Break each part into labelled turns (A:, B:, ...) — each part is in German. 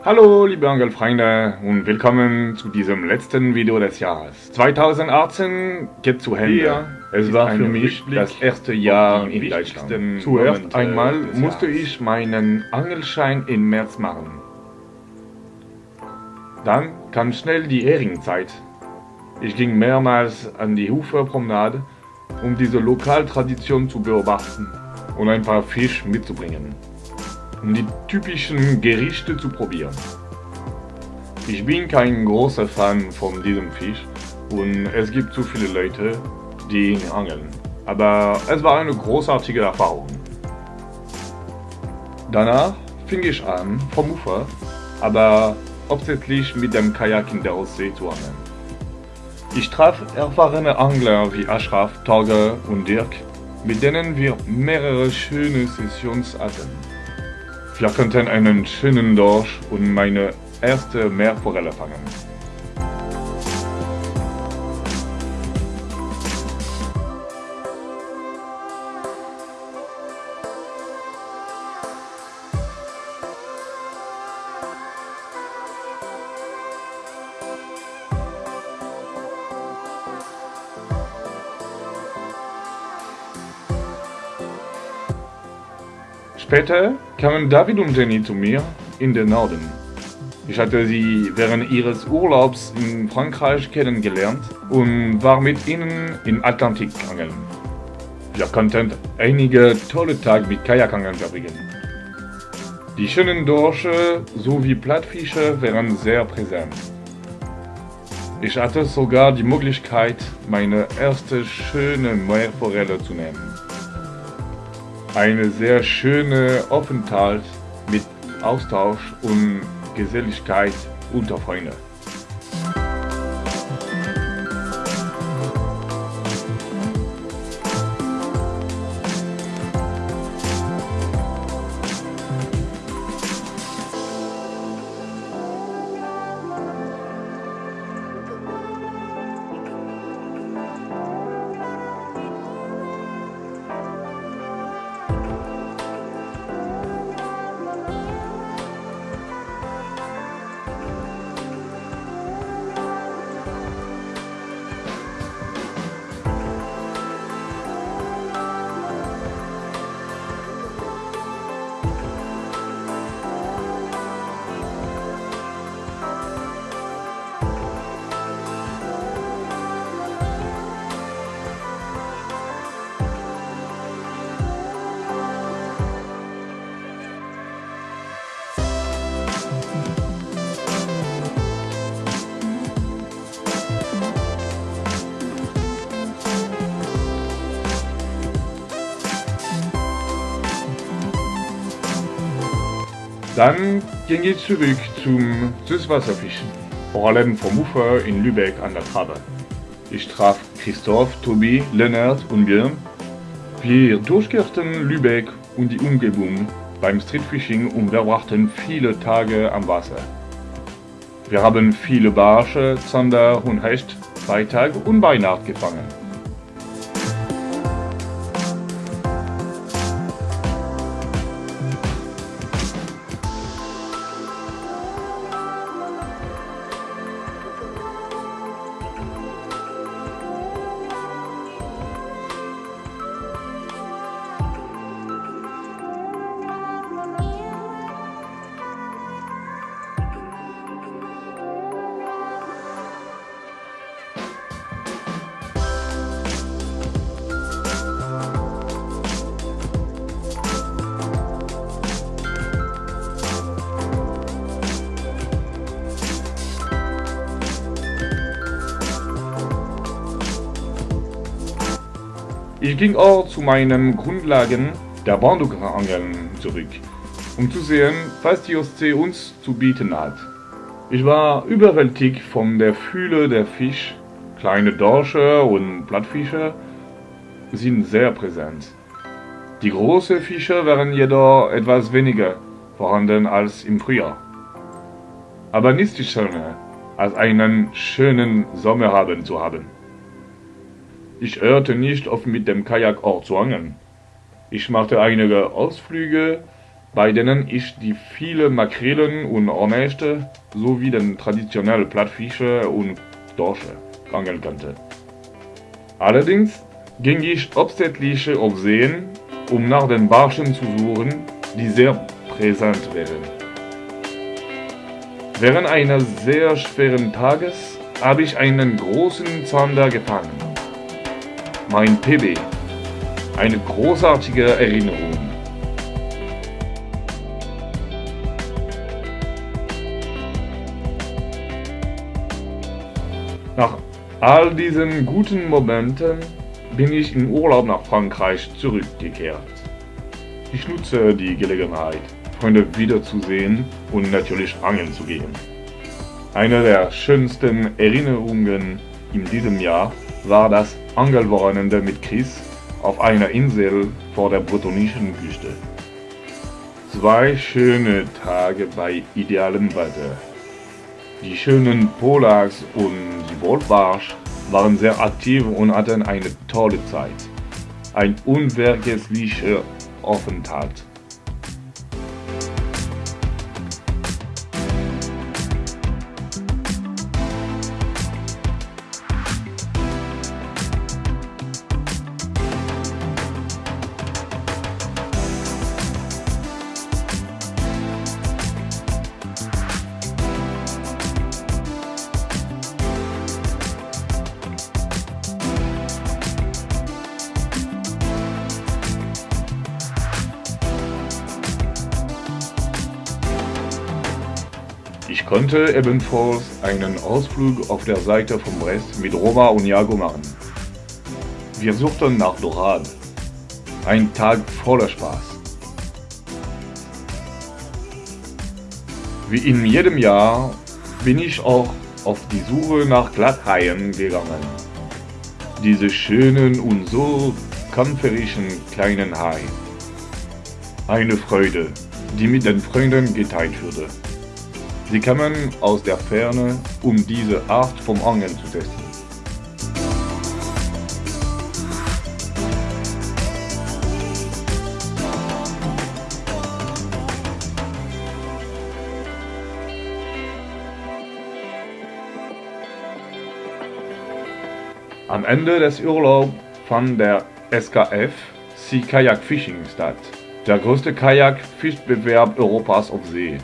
A: Hallo liebe Angelfreunde und willkommen zu diesem letzten Video des Jahres. 2018 geht zu Ende.
B: Hier
A: es war für mich das erste Jahr in Deutschland. Zuerst einmal musste ich meinen Angelschein im März machen. Dann kam schnell die Heringzeit. Ich ging mehrmals an die Uferpromenade, um diese Lokaltradition zu beobachten und ein paar Fisch mitzubringen um die typischen Gerichte zu probieren. Ich bin kein großer Fan von diesem Fisch und es gibt zu viele Leute, die ihn angeln. Aber es war eine großartige Erfahrung. Danach fing ich an, vom Ufer, aber hauptsächlich mit dem Kajak in der Ostsee zu angeln. Ich traf erfahrene Angler wie Ashraf, Torge und Dirk, mit denen wir mehrere schöne Sessions hatten. Konnten einen schönen Dorsch und meine erste Meerforelle fangen. Später kamen David und Jenny zu mir in den Norden. Ich hatte sie während ihres Urlaubs in Frankreich kennengelernt und war mit ihnen im Atlantik angeln. Wir konnten einige tolle Tage mit Kajakangeln verbringen. Die schönen Dorsche sowie Plattfische waren sehr präsent. Ich hatte sogar die Möglichkeit, meine erste schöne Meerforelle zu nehmen eine sehr schöne Aufenthalt mit Austausch und Geselligkeit unter Freunden. Dann ging ich zurück zum Süßwasserfischen, vor allem vom Ufer in Lübeck an der Trabe. Ich traf Christoph, Tobi, Lennart und Björn. Wir durchquerten Lübeck und die Umgebung beim Streetfishing und verbrachten viele Tage am Wasser. Wir haben viele Barsche, Zander und Hecht, Freitag und Weihnacht gefangen. Ich ging auch zu meinen Grundlagen der Barnducker-Angeln zurück, um zu sehen, was die Ostsee uns zu bieten hat. Ich war überwältigt von der Fülle der Fisch. Kleine Dorsche und Plattfische sind sehr präsent. Die großen Fische waren jedoch etwas weniger vorhanden als im Frühjahr. Aber nichts schöner, als einen schönen Sommerabend zu haben. Ich hörte nicht auf mit dem Kajak angeln. Ich machte einige Ausflüge bei denen ich die vielen Makrelen und Ornächte sowie den traditionellen Plattfische und Dorsche angeln konnte. Allerdings ging ich hauptsächlich auf Seen, um nach den Barschen zu suchen, die sehr präsent wären. Während eines sehr schweren Tages habe ich einen großen Zander gefangen. Mein PB. Eine großartige Erinnerung. Nach all diesen guten Momenten bin ich im Urlaub nach Frankreich zurückgekehrt. Ich nutze die Gelegenheit, Freunde wiederzusehen und natürlich angeln zu gehen. Eine der schönsten Erinnerungen in diesem Jahr war das Angelwochenende mit Chris auf einer Insel vor der bretonischen Küste. Zwei schöne Tage bei idealem Wetter. Die schönen Polaks und die Wolfbarsch waren sehr aktiv und hatten eine tolle Zeit. Ein unvergesslicher Aufenthalt. Ich konnte ebenfalls einen Ausflug auf der Seite von Brest mit Roma und Jago machen. Wir suchten nach Dorade. Ein Tag voller Spaß. Wie in jedem Jahr bin ich auch auf die Suche nach Glatthaien gegangen. Diese schönen und so kämpferischen kleinen Hai. Eine Freude, die mit den Freunden geteilt wurde. Sie kamen aus der Ferne, um diese Art vom Angeln zu testen. Am Ende des Urlaubs fand der SKF Sea Kayak Fishing statt, der größte Kajak-Fischbewerb Europas auf See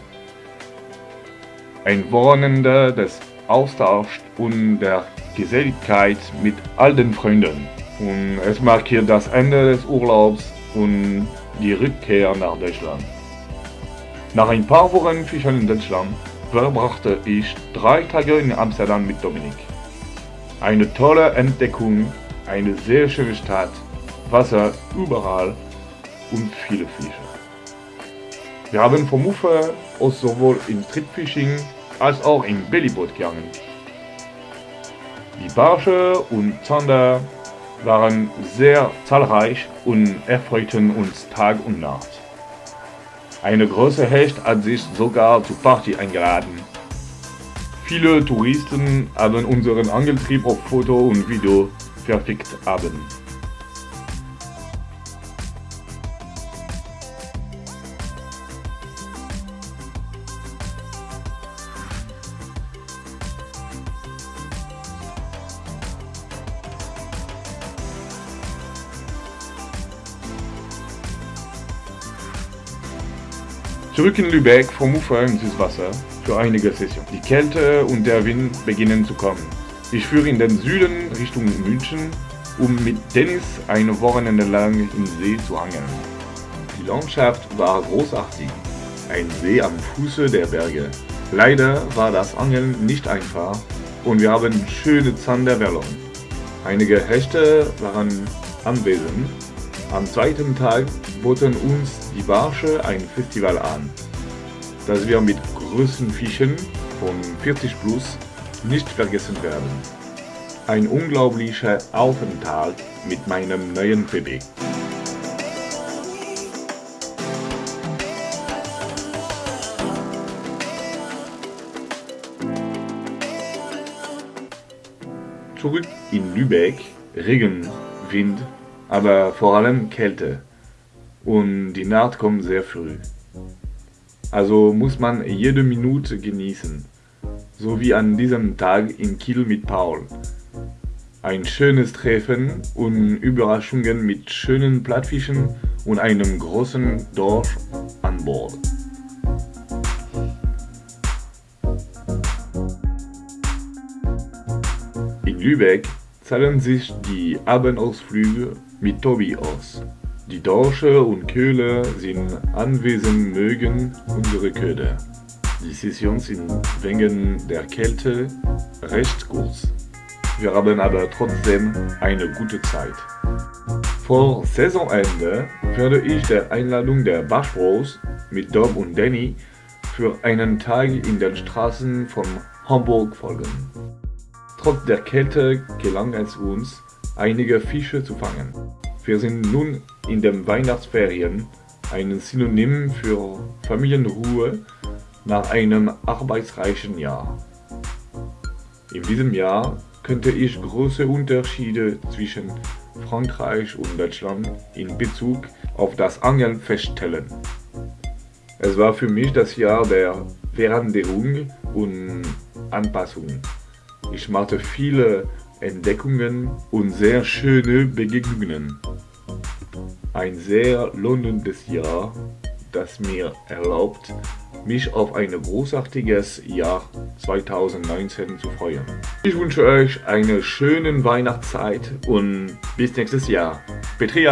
A: ein Wochenende des Austauschs und der Geselligkeit mit all den Freunden. Und es markiert das Ende des Urlaubs und die Rückkehr nach Deutschland. Nach ein paar Wochen Fischen in Deutschland verbrachte ich drei Tage in Amsterdam mit Dominik. Eine tolle Entdeckung, eine sehr schöne Stadt, Wasser überall und viele Fische. Wir haben vom Ufer aus sowohl im Streetfishing als auch im Bellyboot gegangen. Die Barsche und Zander waren sehr zahlreich und erfreuten uns Tag und Nacht. Eine große Hecht hat sich sogar zur Party eingeladen. Viele Touristen haben unseren Angeltrieb auf Foto und Video verfickt haben. Zurück in Lübeck vom Ufer ins Süßwasser für einige Sessionen. Die Kälte und der Wind beginnen zu kommen. Ich führe in den Süden Richtung München, um mit Dennis eine Wochenende lang im See zu angeln. Die Landschaft war großartig. Ein See am Fuße der Berge. Leider war das Angeln nicht einfach und wir haben schöne Zander verloren. Einige Hechte waren anwesend am zweiten Tag boten uns die Barsche ein Festival an, das wir mit größten Fischen von 40 plus nicht vergessen werden. Ein unglaublicher Aufenthalt mit meinem neuen PB. Zurück in Lübeck, Regen, Wind aber vor allem Kälte. Und die Nacht kommt sehr früh. Also muss man jede Minute genießen. So wie an diesem Tag in Kiel mit Paul. Ein schönes Treffen und Überraschungen mit schönen Plattfischen und einem großen Dorf an Bord. In Lübeck zahlen sich die Abendausflüge mit Tobi aus. Die Dorsche und Köhler sind anwesend mögen unsere Köder. Die Sessions sind wegen der Kälte recht kurz. Wir haben aber trotzdem eine gute Zeit. Vor Saisonende werde ich der Einladung der Bachbros mit Dom und Danny für einen Tag in den Straßen von Hamburg folgen. Trotz der Kälte gelang es uns, einige Fische zu fangen. Wir sind nun in den Weihnachtsferien, ein Synonym für Familienruhe nach einem arbeitsreichen Jahr. In diesem Jahr könnte ich große Unterschiede zwischen Frankreich und Deutschland in Bezug auf das Angeln feststellen. Es war für mich das Jahr der Veränderung und Anpassung. Ich machte viele Entdeckungen und sehr schöne Begegnungen. Ein sehr lohnendes Jahr, das mir erlaubt, mich auf ein großartiges Jahr 2019 zu freuen. Ich wünsche euch eine schöne Weihnachtszeit und bis nächstes Jahr. Petri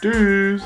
A: Tschüss!